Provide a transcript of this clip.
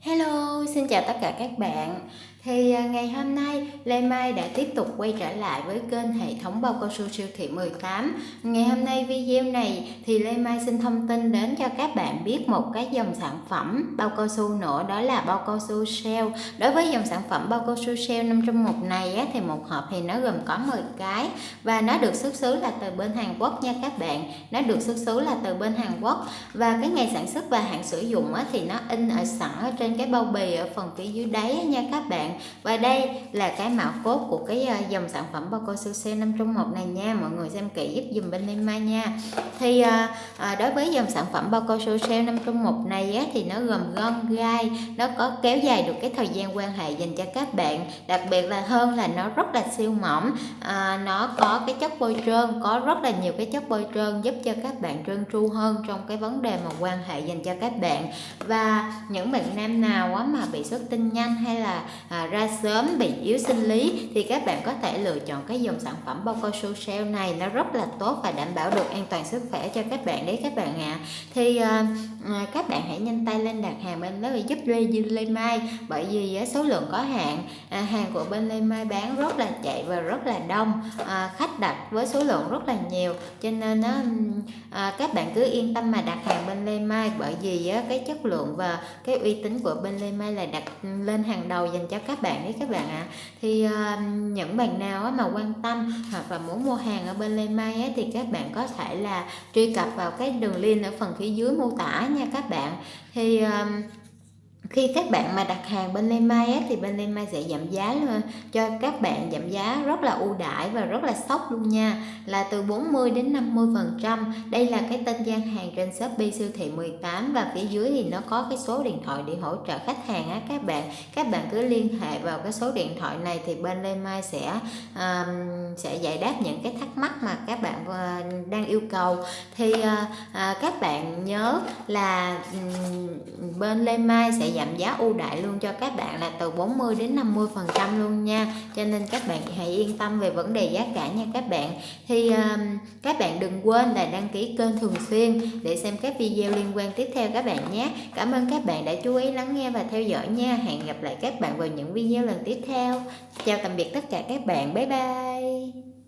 Hello, xin chào tất cả các bạn. Thì à, ngày hôm nay Lê Mai đã tiếp tục quay trở lại với kênh hệ thống bao cao su siêu thị 18. Ngày hôm nay video này thì Lê Mai xin thông tin đến cho các bạn biết một cái dòng sản phẩm bao cao su nữa đó là bao cao su Shell. Đối với dòng sản phẩm bao cao su Shell 5 trong một này á, thì một hộp thì nó gồm có 10 cái và nó được xuất xứ là từ bên Hàn Quốc nha các bạn. Nó được xuất xứ là từ bên Hàn Quốc và cái ngày sản xuất và hạn sử dụng á, thì nó in ở sẵn ở trên cái bao bì ở phần phía dưới đáy nha các bạn và đây là cái mã cốt của cái ờ, dòng sản phẩm bao cao su C 5 trong 1 này nha. Mọi người xem kỹ giúp dùm bên Lima nha. Thì à, đối với dòng sản phẩm bao cao su C 5 trong 1 này á, thì nó gồm gom gai nó có kéo dài được cái thời gian quan hệ dành cho các bạn. Đặc biệt là hơn là nó rất là siêu mỏng à, nó có cái chất bôi trơn có rất là nhiều cái chất bôi trơn giúp cho các bạn trơn tru hơn trong cái vấn đề mà quan hệ dành cho các bạn. Và những bạn nam nào á, mà bị xuất tinh nhanh hay là à, ra sớm bị yếu sinh lý thì các bạn có thể lựa chọn cái dòng sản phẩm bao cao su sale này. Nó rất là tốt và đảm bảo được an toàn sức khỏe cho các bạn đấy các bạn ạ. À. thì à, các bạn hãy nhanh tay lên đặt hàng bên đó để giúp Lê Dư Lê Mai. Bởi vì à, số lượng có hạn à, hàng của bên Lê Mai bán rất là chạy và rất là đông à, khách đặt với số lượng rất là nhiều. Cho nên á, à, các bạn cứ yên tâm mà đặt hàng bên Lê Mai. Bởi vì á, cái chất lượng và cái uy tín của bên Lê Mai là đặt lên hàng đầu dành cho các các bạn đấy các bạn ạ à. thì uh, những bạn nào mà quan tâm hoặc là muốn mua hàng ở bên Lê Mai á, thì các bạn có thể là truy cập vào cái đường link ở phần phía dưới mô tả nha các bạn thì uh, khi các bạn mà đặt hàng bên Lê Mai á, thì bên Lê Mai sẽ giảm giá luôn cho các bạn giảm giá rất là ưu đãi và rất là sốc luôn nha. Là từ 40 đến 50 phần trăm. Đây là cái tên gian hàng trên Shopee siêu thị 18 và phía dưới thì nó có cái số điện thoại để hỗ trợ khách hàng á các bạn. Các bạn cứ liên hệ vào cái số điện thoại này thì bên Lê Mai sẽ um, sẽ giải đáp những cái thắc mắc mà các bạn uh, đang yêu cầu. Thì uh, uh, các bạn nhớ là um, bên Lê Mai sẽ giảm giá ưu đại luôn cho các bạn là từ 40 đến 50 phần trăm luôn nha. Cho nên các bạn hãy yên tâm về vấn đề giá cả nha các bạn. Thì um, các bạn đừng quên là đăng ký kênh thường xuyên để xem các video liên quan tiếp theo các bạn nhé. Cảm ơn các bạn đã chú ý lắng nghe và theo dõi nha. Hẹn gặp lại các bạn vào những video lần tiếp theo. Chào tạm biệt tất cả các bạn. Bye bye.